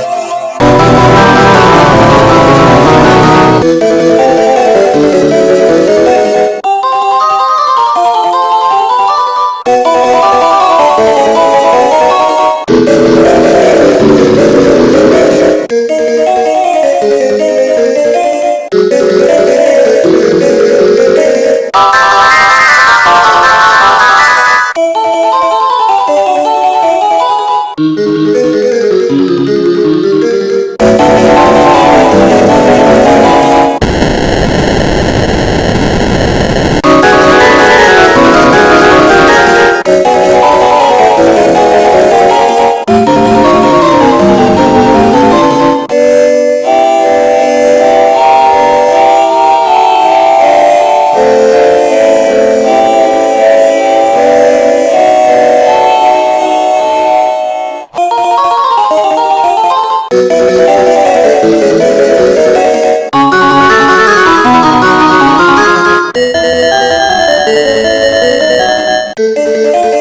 Oh, Música